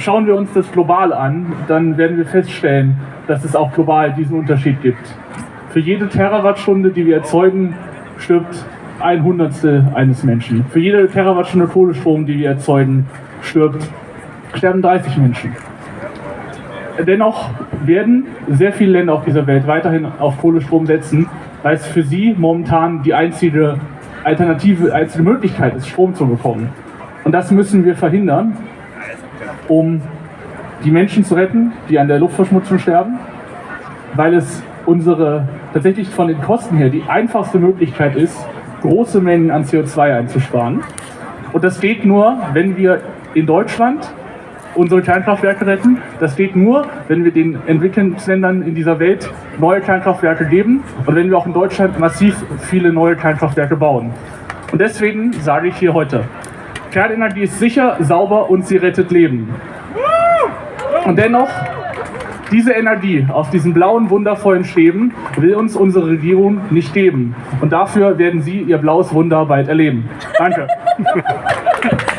Schauen wir uns das global an, dann werden wir feststellen, dass es auch global diesen Unterschied gibt. Für jede Terawattstunde, die wir erzeugen, stirbt ein Hundertstel eines Menschen. Für jede Terawattstunde Kohlestrom, die wir erzeugen, stirbt, sterben 30 Menschen. Dennoch werden sehr viele Länder auf dieser Welt weiterhin auf Kohlestrom setzen, weil es für sie momentan die einzige Alternative, einzige Möglichkeit ist, Strom zu bekommen. Und das müssen wir verhindern, um die Menschen zu retten, die an der Luftverschmutzung sterben, weil es unsere tatsächlich von den Kosten her die einfachste Möglichkeit ist, große Mengen an CO2 einzusparen. Und das geht nur, wenn wir in Deutschland unsere Kernkraftwerke retten. Das geht nur, wenn wir den Entwicklungsländern in dieser Welt neue Kernkraftwerke geben und wenn wir auch in Deutschland massiv viele neue Kernkraftwerke bauen. Und deswegen sage ich hier heute, Kernenergie ist sicher, sauber und sie rettet Leben. Und dennoch diese Energie aus diesen blauen, wundervollen Stäben will uns unsere Regierung nicht geben. Und dafür werden Sie Ihr blaues Wunder bald erleben. Danke.